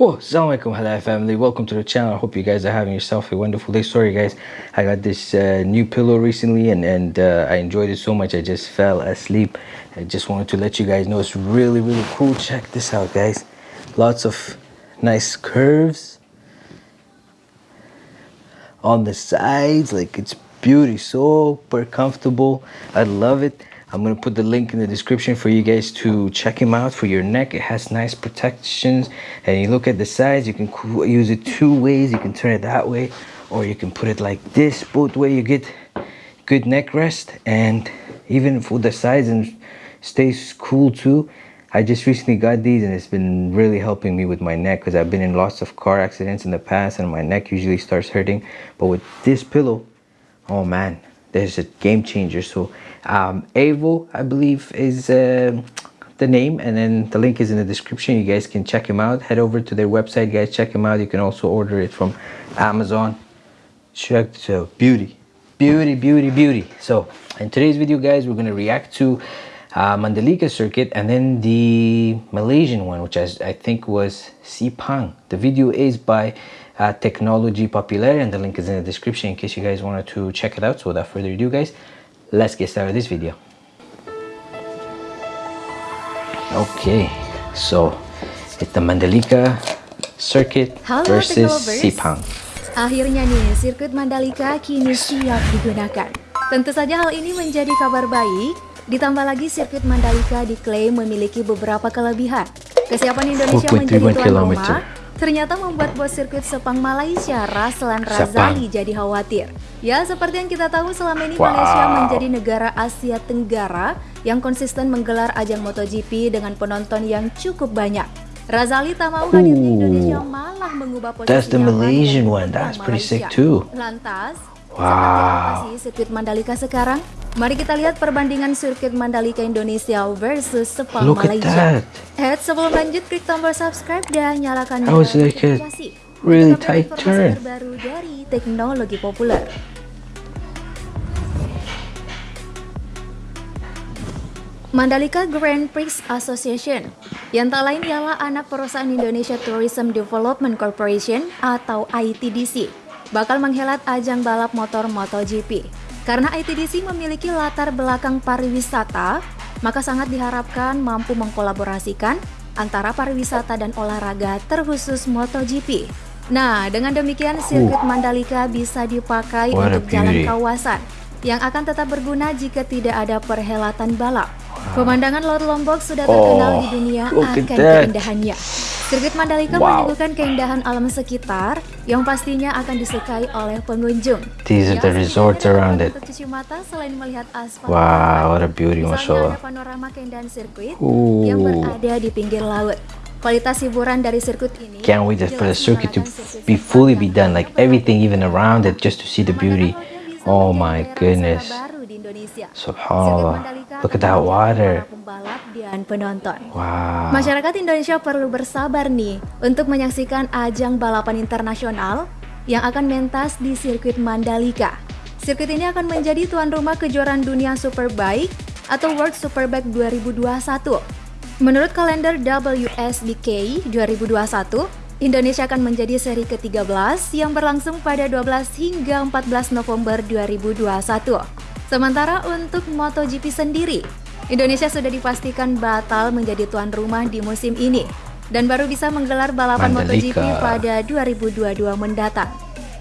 Assalamualaikum halal family. Welcome to the channel. I hope you guys are having yourself a wonderful day. Sorry guys, I got this uh, new pillow recently and, and uh, I enjoyed it so much I just fell asleep. I just wanted to let you guys know it's really, really cool. Check this out guys. Lots of nice curves on the sides. Like it's beauty, super comfortable. I love it. I'm gonna put the link in the description for you guys to check him out for your neck. It has nice protections and you look at the sides, you can use it two ways. You can turn it that way or you can put it like this. Both way you get good neck rest and even for the sides and stays cool too. I just recently got these and it's been really helping me with my neck because I've been in lots of car accidents in the past and my neck usually starts hurting. But with this pillow, oh man, there's a game changer. So um, Avo, I believe, is uh, the name, and then the link is in the description. You guys can check him out. Head over to their website, guys. Check him out. You can also order it from Amazon. Check so beauty, beauty, beauty, beauty. So in today's video, guys, we're gonna react to uh, Mandalika circuit and then the Malaysian one, which I, I think was Sipang The video is by uh, Technology Popular and the link is in the description in case you guys wanted to check it out. So without further ado, guys, let's get started this video. Okay so it's the Mandalika circuit Halo, versus Sepang akhirnya nih sirkuit Mandalika kini siap digunakan. Tentu saja hal ini menjadi kabar baik. Ditambah lagi sirkuit Mandalika diklaim memiliki beberapa kelebihan. Kesiapan Indonesia menjadi tuan rumah ternyata membuat bos sirkuit Sepang Malaysia Raslan Razali jadi khawatir. Ya, seperti yang kita tahu selama ini wow. Malaysia menjadi negara Asia Tenggara yang konsisten menggelar ajang MotoGP dengan penonton yang cukup banyak. Razali tak mau hadir di Indonesia malah mengubah posisi That's the Malaysian one. That's pretty sick too. Lantas, wow. sirkuit Mandalika sekarang? Mari kita lihat perbandingan sirkuit Mandalika Indonesia versus Sepang Look Malaysia. At that. Head sebelum lanjut klik tombol subscribe dan nyalakan notifikasi. Really tight turn. Baru dari teknologi populer. Mandalika Grand Prix Association yang tak lain ialah anak perusahaan Indonesia Tourism Development Corporation atau ITDC bakal menghelat ajang balap motor MotoGP. Karena ITDC memiliki latar belakang pariwisata, maka sangat diharapkan mampu mengkolaborasikan antara pariwisata dan olahraga terkhusus MotoGP. Nah, dengan demikian sirkuit Mandalika bisa dipakai untuk jalan kawasan yang akan tetap berguna jika tidak ada perhelatan balap. Pemandangan Laut Lombok sudah terkenal oh, di dunia akan keindahannya. Sirkuit Mandalika wow. menyuguhkan keindahan alam sekitar yang pastinya akan disukai oleh pengunjung. These are the resorts around it. mata selain melihat aspal. Wow, what a beauty, mashallah. Ada panorama keindahan sirkuit Ooh. yang berada di pinggir laut. Kualitas hiburan dari sirkuit ini Can't wait for the circuit to be fully be done, like everything even around it, just to see the beauty. Oh my goodness. Subhanallah. Look at that water dan penonton. Wow. Masyarakat Indonesia perlu bersabar nih untuk menyaksikan ajang balapan internasional yang akan mentas di sirkuit Mandalika. Sirkuit ini akan menjadi tuan rumah kejuaraan dunia Superbike atau World Superbike 2021. Menurut kalender WSBK 2021, Indonesia akan menjadi seri ke-13 yang berlangsung pada 12 hingga 14 November 2021. Sementara untuk MotoGP sendiri, Indonesia sudah dipastikan batal menjadi tuan rumah di musim ini dan baru bisa menggelar balapan Mandalika. MotoGP pada 2022 mendatang.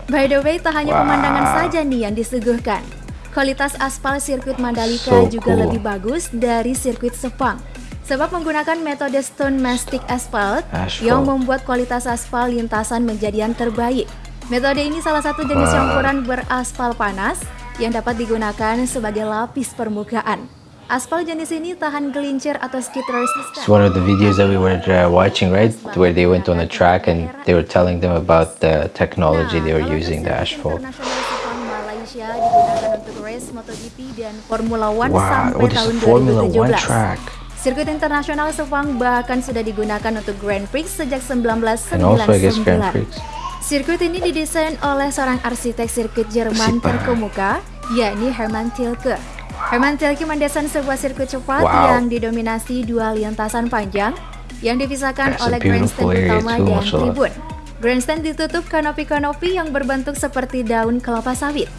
By the way, tak hanya wow. pemandangan saja nih yang disuguhkan. Kualitas aspal sirkuit Mandalika so juga cool. lebih bagus dari sirkuit Sepang. Sebab menggunakan metode stone mastic asphalt, asphalt yang membuat kualitas aspal lintasan menjadi yang terbaik. Metode ini salah satu jenis campuran beraspal panas yang dapat digunakan sebagai lapis permukaan. Aspal jenis ini tahan gelincir atau skid resistant. It's one of the videos that we were uh, watching, right? Where they went on a track and they were telling them about the technology they were using, the asphalt. Wow, oh, this is Formula One track. Sirkuit internasional Sepang bahkan sudah digunakan untuk Grand Prix sejak 1999. And also I guess Grand Prix. Sirkuit ini didesain oleh seorang arsitek sirkuit Jerman terkemuka, yakni Hermann Tilke. Herman Tilke mendesain sebuah sirkuit cepat wow. yang didominasi dua lintasan panjang yang dipisahkan That's oleh grandstand utama dan tribun. Grandstand ditutup kanopi-kanopi yang berbentuk seperti daun kelapa sawit.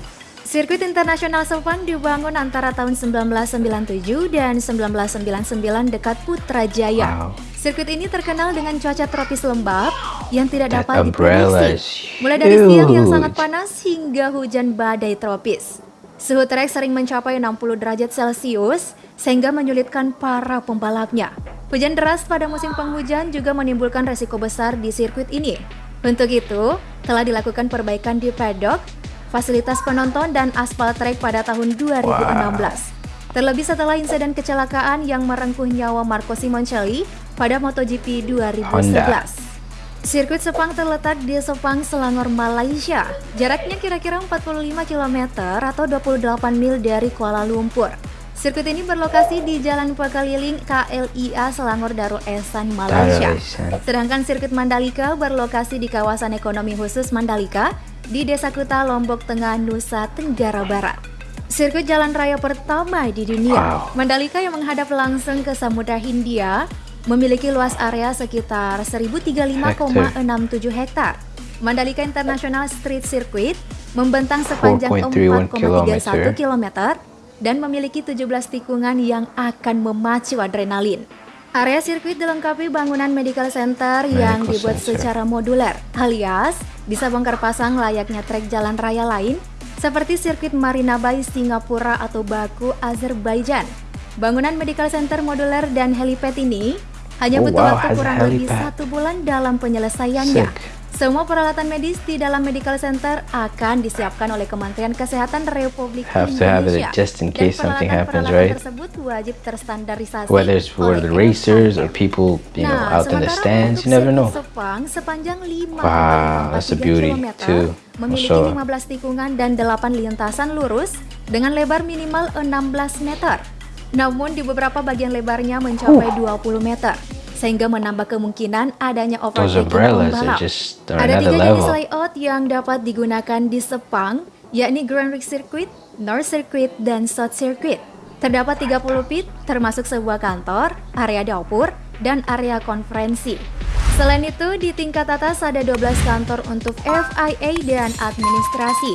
Sirkuit internasional Sepang dibangun antara tahun 1997 dan 1999 dekat Putrajaya. Wow. Sirkuit ini terkenal dengan cuaca tropis lembab yang tidak That dapat diprediksi. Mulai dari siang yang sangat panas hingga hujan badai tropis. Suhu trek sering mencapai 60 derajat Celcius sehingga menyulitkan para pembalapnya. Hujan deras pada musim penghujan juga menimbulkan resiko besar di sirkuit ini. Untuk itu, telah dilakukan perbaikan di paddock, fasilitas penonton dan aspal trek pada tahun 2016. Terlebih setelah insiden kecelakaan yang merengkuh nyawa Marco Simoncelli pada MotoGP 2011. Honda. Sirkuit Sepang terletak di Sepang, Selangor, Malaysia. Jaraknya kira-kira 45 km atau 28 mil dari Kuala Lumpur. Sirkuit ini berlokasi di Jalan Pekeliling KLIA Selangor Darul Ehsan, Malaysia. Sedangkan sirkuit Mandalika berlokasi di kawasan ekonomi khusus Mandalika di Desa Kuta, Lombok Tengah, Nusa Tenggara Barat. Sirkuit jalan raya pertama di dunia, Wow. Mandalika yang menghadap langsung ke Samudra Hindia memiliki luas area sekitar 1035,67 hektar. Mandalika International Street Circuit membentang sepanjang 4.31 4,31 km dan memiliki 17 tikungan yang akan memacu adrenalin. Area sirkuit dilengkapi bangunan medical center yang Medical dibuat center. secara modular, alias bisa bongkar pasang layaknya trek jalan raya lain seperti sirkuit Marina Bay Singapura atau Baku, Azerbaijan. Bangunan medical center modular dan helipad ini hanya Oh, butuh wow, waktu kurang lebih satu bulan dalam penyelesaiannya. Sick. Semua peralatan medis di dalam medical center akan disiapkan oleh Kementerian Kesehatan Republik Have to have it Indonesia. just in Dan case something happens, right? tersebut wajib terstandarisasi Whether it's for the racers or people, you know, Nah, out in the stands, you never know. Sepang sepanjang 5,43 Wow, that's a beauty too. memiliki Masya 15 tikungan dan 8 lintasan lurus dengan lebar minimal 16 meter. Namun di beberapa bagian lebarnya mencapai 20 meter sehingga menambah kemungkinan adanya overtaking pembalap. Ada tiga jenis layout yang dapat digunakan di Sepang, yakni Grand Prix Circuit, North Circuit, dan South Circuit. Terdapat 30 pit, termasuk sebuah kantor, area dapur, dan area konferensi. Selain itu, di tingkat atas ada 12 kantor untuk FIA dan administrasi,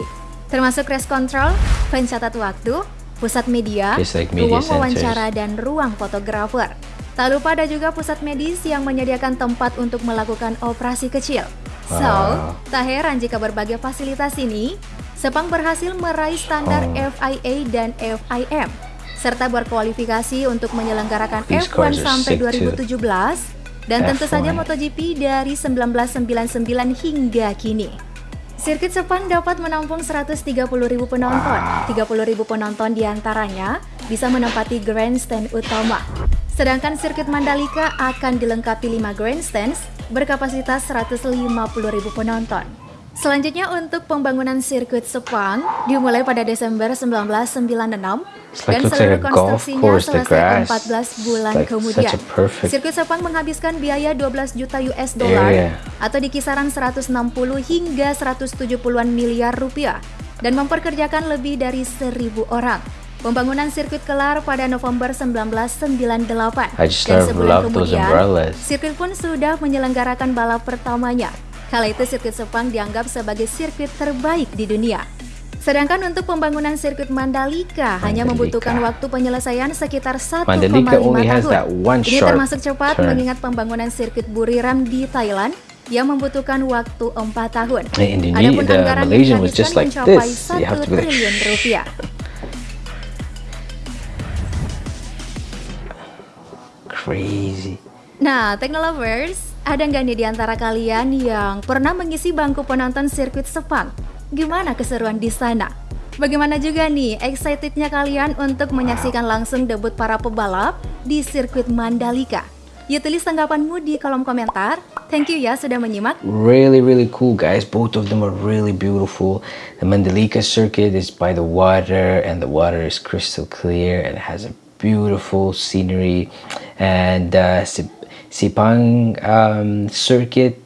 termasuk race control, pencatat waktu, pusat media, media ruang centers. wawancara, dan ruang fotografer. Tak lupa ada juga pusat medis yang menyediakan tempat untuk melakukan operasi kecil. So, Wow. tak heran jika berbagai fasilitas ini, Sepang berhasil meraih standar Oh. FIA dan FIM, serta berkualifikasi untuk menyelenggarakan These F1 cars are sampai sick too. 2017, dan tentu saja F1. MotoGP dari 1999 hingga kini. Sirkuit Sepang dapat menampung 130.000 penonton. 30.000 penonton di antaranya bisa menempati grandstand utama. Sedangkan sirkuit Mandalika akan dilengkapi 5 grandstands berkapasitas 150.000 penonton. Selanjutnya untuk pembangunan sirkuit Sepang dimulai pada Desember 1996 It's like- dan seluruh konstruksinya selesai grass. 14 bulan like kemudian. Sirkuit Sepang menghabiskan biaya 12 juta US dollar atau di kisaran 160 hingga 170-an miliar rupiah dan memperkerjakan lebih dari 1000 orang. Pembangunan sirkuit kelar pada November 1998 I just dan sebulan kemudian sirkuit pun sudah menyelenggarakan balap pertamanya. Kala itu sirkuit Sepang dianggap sebagai sirkuit terbaik di dunia. Sedangkan untuk pembangunan sirkuit Mandalika, hanya membutuhkan waktu penyelesaian sekitar 1,5 Mandalika only has tahun. Ini termasuk cepat turn. mengingat pembangunan sirkuit Buriram di Thailand yang membutuhkan waktu 4 tahun. In Adapun the anggaran Malaysian was dihabiskan just like mencapai this. You have to 1 be like, triliun rupiah. crazy. Nah, Technolovers, ada nggak nih di antara kalian yang pernah mengisi bangku penonton sirkuit Sepang? Gimana keseruan di sana? Bagaimana juga nih excitednya kalian untuk menyaksikan langsung debut para pebalap di sirkuit Mandalika? Yuk tulis tanggapanmu di kolom komentar. Thank you ya sudah menyimak. Really, really cool, guys. Both of them are really beautiful. The Mandalika circuit is by the water, and the water is crystal clear and has a beautiful scenery. And uh, Sip- Sipang um, circuit,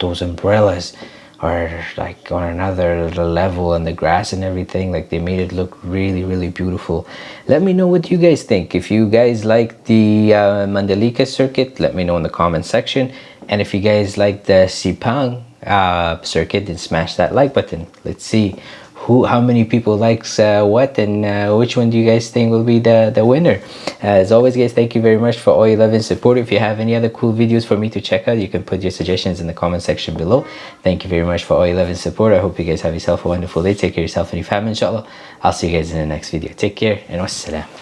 those umbrellas are like on another level and the grass and everything like they made it look really really beautiful. Let me know what you guys think. If you guys like the uh, Mandalika circuit let me know in the comment section. And if you guys like the sipang uh, circuit then smash that like button. Let's see who how many people likes uh, what and uh, which one do you guys think will be the the winner? As always guys thank you very much for all your love and support. If you have any other cool videos for me to check out you can put your suggestions in the comment section below. Thank you very much for all your love and support. I hope you guys have yourself a wonderful day. Take care of yourself and your family inshallah. I'll see you guys in the next video. Take care and wassalam